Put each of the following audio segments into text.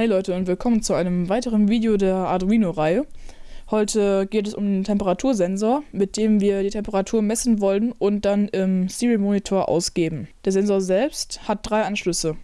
Hey Leute und willkommen zu einem weiteren Video der Arduino-Reihe. Heute geht es um den Temperatursensor, mit dem wir die Temperatur messen wollen und dann im Serial Monitor ausgeben. Der Sensor selbst hat drei Anschlüsse.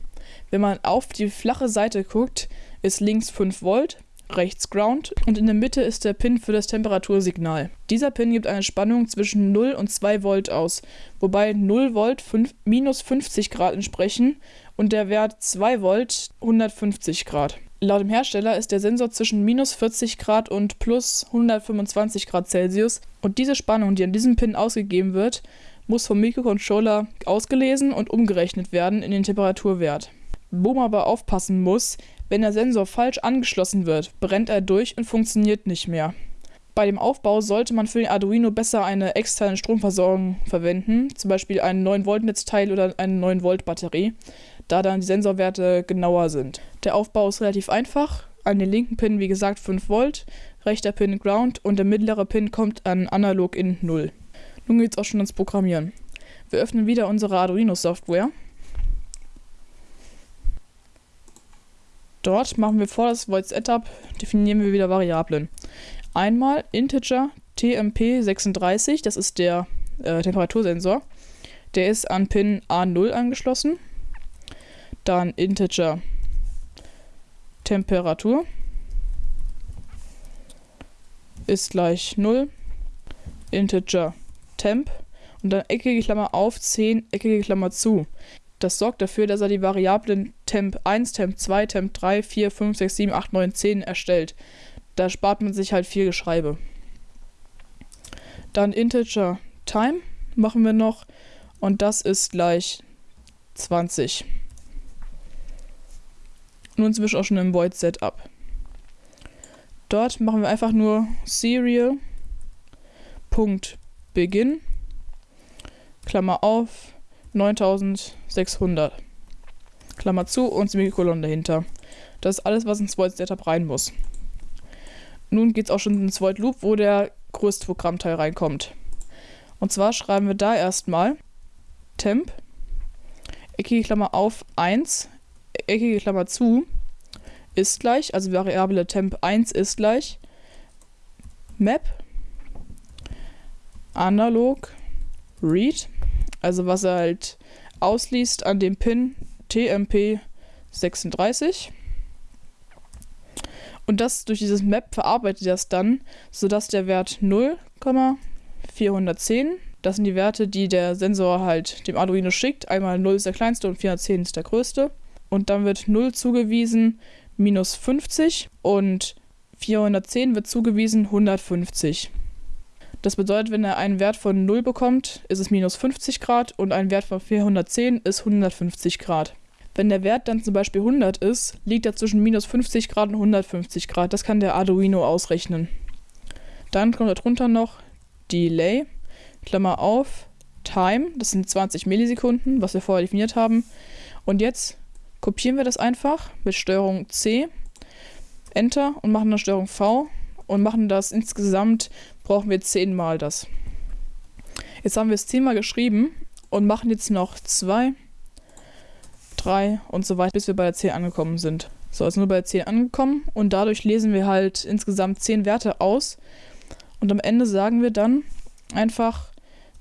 Wenn man auf die flache Seite guckt, ist links 5 Volt, rechts Ground und in der Mitte ist der Pin für das Temperatursignal. Dieser Pin gibt eine Spannung zwischen 0 und 2 Volt aus, wobei 0 Volt 5, minus 50 Grad entsprechen und der Wert 2 Volt 150 Grad. Laut dem Hersteller ist der Sensor zwischen minus 40 Grad und plus 125 Grad Celsius und diese Spannung, die an diesem Pin ausgegeben wird, muss vom Mikrocontroller ausgelesen und umgerechnet werden in den Temperaturwert. Wo man aber aufpassen muss, wenn der Sensor falsch angeschlossen wird, brennt er durch und funktioniert nicht mehr. Bei dem Aufbau sollte man für den Arduino besser eine externe Stromversorgung verwenden, zum Beispiel ein 9-Volt-Netzteil oder eine 9-Volt-Batterie, da dann die Sensorwerte genauer sind. Der Aufbau ist relativ einfach. An den linken Pin, wie gesagt, 5 Volt, rechter Pin Ground und der mittlere Pin kommt an Analog in 0. Nun geht es auch schon ans Programmieren. Wir öffnen wieder unsere Arduino-Software. Dort machen wir vor das Void Setup, definieren wir wieder Variablen. Einmal Integer TMP36, das ist der äh, Temperatursensor. Der ist an Pin A0 angeschlossen. Dann Integer Temperatur ist gleich 0. Integer Temp und dann eckige Klammer auf, 10, eckige Klammer zu. Das sorgt dafür, dass er die Variablen Temp 1, Temp 2, Temp 3, 4, 5, 6, 7, 8, 9, 10 erstellt. Da spart man sich halt viel Geschreibe. Dann Integer Time machen wir noch und das ist gleich 20. Nun wir auch schon im Void Setup. Dort machen wir einfach nur Serial.begin Klammer auf 9600 Klammer zu und Semikolon dahinter. Das ist alles, was ins Void Setup rein muss. Nun geht es auch schon ins Void Loop, wo der größte Programmteil reinkommt. Und zwar schreiben wir da erstmal temp, eckige Klammer auf 1, eckige Klammer zu, ist gleich, also Variable temp 1 ist gleich map analog read, also was er halt ausliest an dem Pin TMP 36. Und das durch dieses Map verarbeitet er es dann, sodass der Wert 0,410, das sind die Werte, die der Sensor halt dem Arduino schickt. Einmal 0 ist der kleinste und 410 ist der größte. Und dann wird 0 zugewiesen minus 50 und 410 wird zugewiesen 150. Das bedeutet, wenn er einen Wert von 0 bekommt, ist es minus 50 Grad und ein Wert von 410 ist 150 Grad. Wenn der Wert dann zum Beispiel 100 ist, liegt er zwischen minus 50 Grad und 150 Grad. Das kann der Arduino ausrechnen. Dann kommt darunter noch Delay, Klammer auf, Time, das sind 20 Millisekunden, was wir vorher definiert haben. Und jetzt kopieren wir das einfach mit Steuerung C, Enter und machen dann Steuerung V und machen das insgesamt, brauchen wir 10 mal das. Jetzt haben wir es 10 mal geschrieben und machen jetzt noch 2, 3 und so weiter, bis wir bei der 10 angekommen sind. So, sind wir bei der 10 angekommen und dadurch lesen wir halt insgesamt 10 Werte aus. Und am Ende sagen wir dann einfach,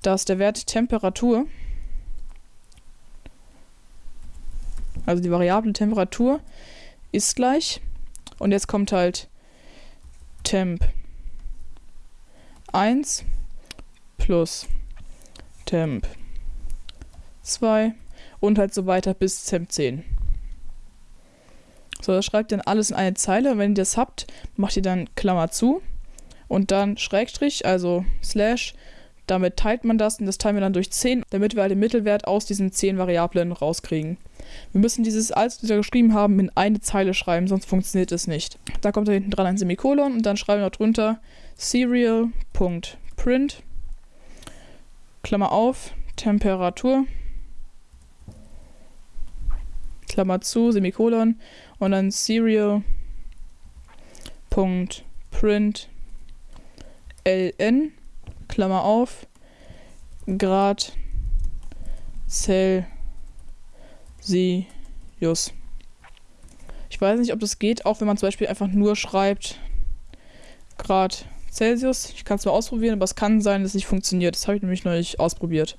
dass der Wert Temperatur, also die Variable Temperatur, ist gleich. Und jetzt kommt halt Temp 1 plus Temp 2 und halt so weiter bis Temp 10. So, das schreibt dann alles in eine Zeile. Wenn ihr das habt, macht ihr dann Klammer zu und dann Schrägstrich, also Slash. Damit teilt man das und das teilen wir dann durch 10, damit wir halt den Mittelwert aus diesen 10 Variablen rauskriegen. Wir müssen dieses alles, was wir geschrieben haben, in eine Zeile schreiben, sonst funktioniert es nicht. Da kommt da hinten dran ein Semikolon und dann schreiben wir drunter serial.print Klammer auf, Temperatur Klammer zu, Semikolon und dann serial.print ln Klammer auf Grad Celsius. Ich Ich weiß nicht, ob das geht, auch wenn man zum Beispiel einfach nur schreibt Grad Celsius. Ich kann es mal ausprobieren, aber es kann sein, dass es nicht funktioniert. Das habe ich nämlich noch nicht ausprobiert.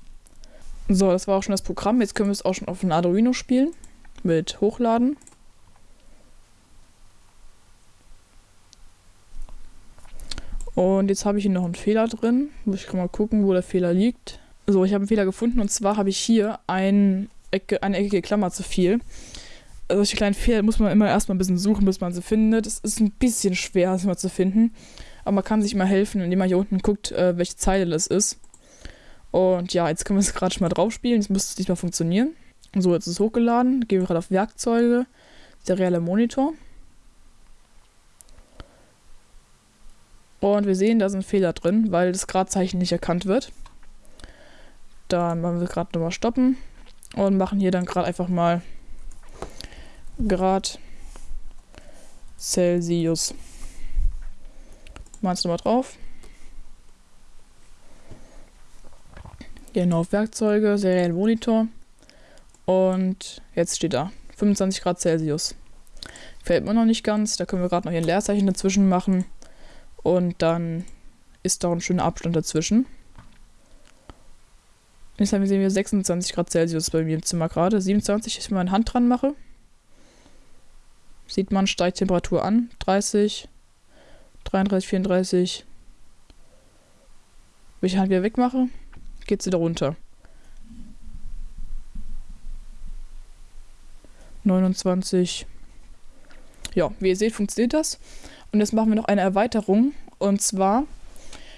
So, das war auch schon das Programm. Jetzt können wir es auch schon auf dem Arduino spielen. Mit Hochladen. Und jetzt habe ich hier noch einen Fehler drin. Muss ich mal gucken, wo der Fehler liegt. So, ich habe einen Fehler gefunden und zwar habe ich hier ein Ecke, eine eckige Klammer zu viel. Solche kleinen Fehler muss man immer erstmal ein bisschen suchen, bis man sie findet. Es ist ein bisschen schwer, das mal zu finden. Aber man kann sich mal helfen, indem man hier unten guckt, äh, welche Zeile das ist. Und ja, jetzt können wir es gerade schon mal drauf spielen. Jetzt müsste es diesmal funktionieren. So, jetzt ist es hochgeladen. Gehen wir gerade auf Werkzeuge, serielle Monitor. Und wir sehen, da sind Fehler drin, weil das Gradzeichen nicht erkannt wird. Dann machen wir gerade nochmal stoppen und machen hier dann gerade einfach mal Grad Celsius. Machen es nochmal drauf. Gehen auf Werkzeuge, seriellen Monitor. Und jetzt steht da 25 Grad Celsius. Fällt mir noch nicht ganz. Da können wir gerade noch hier ein Leerzeichen dazwischen machen. Und dann ist da ein schöner Abstand dazwischen. Jetzt haben wir sehen wir 26 Grad Celsius bei mir im Zimmer gerade. 27, ich meine Hand dran mache. Sieht man, steigt Temperatur an. 30, 33, 34. Wenn ich die Hand wieder wegmache, geht sie da runter. 29. Ja, wie ihr seht, funktioniert das. Und jetzt machen wir noch eine Erweiterung. Und zwar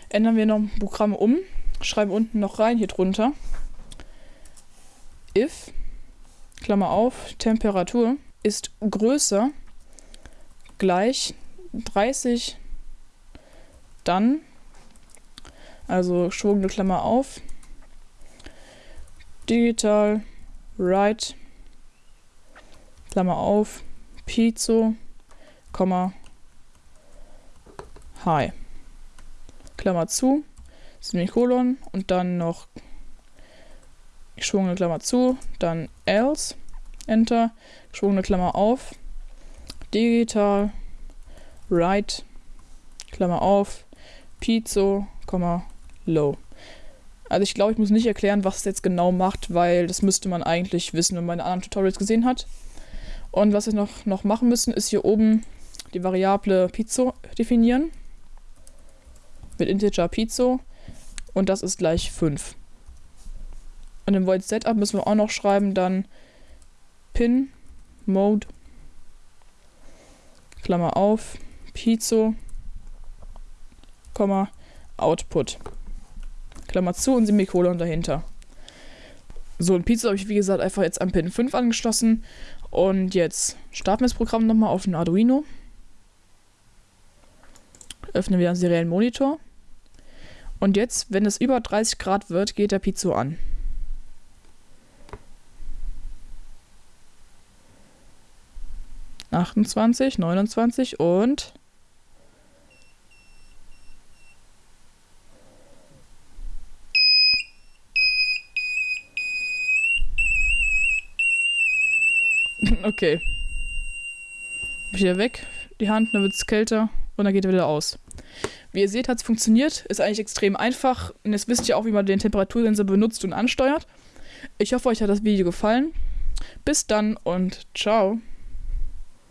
ändern wir noch Programm um, schreiben unten noch rein hier drunter. If, Klammer auf, Temperatur ist größer gleich 30, dann, also geschwungene Klammer auf, digital, right, Klammer auf, Pizzo, Komma, Hi. Klammer zu, Semikolon und dann noch geschwungene Klammer zu, dann else, Enter, geschwungene Klammer auf, digital, right, Klammer auf, pizzo, low. Also ich glaube, ich muss nicht erklären, was es jetzt genau macht, weil das müsste man eigentlich wissen, wenn man meine anderen Tutorials gesehen hat. Und was wir noch, noch machen müssen, ist hier oben die Variable Pizzo definieren mit Integer Pizzo und das ist gleich 5. Und im Void Setup müssen wir auch noch schreiben dann Pin Mode Klammer auf Pizzo Komma Output Klammer zu und Semikolon dahinter. So, ein Pizza habe ich wie gesagt einfach jetzt am Pin 5 angeschlossen und jetzt starten wir das Programm nochmal auf den Arduino. Öffnen wir einen seriellen Monitor. Und jetzt, wenn es über 30 Grad wird, geht der Pizzo an. Achtundzwanzig, neunundzwanzig und okay. Wieder weg, die Hand, dann wird es kälter und dann geht er wieder aus. Wie ihr seht, hat es funktioniert. Ist eigentlich extrem einfach. Und jetzt wisst ihr auch, wie man den Temperatursensor benutzt und ansteuert. Ich hoffe, euch hat das Video gefallen. Bis dann und ciao.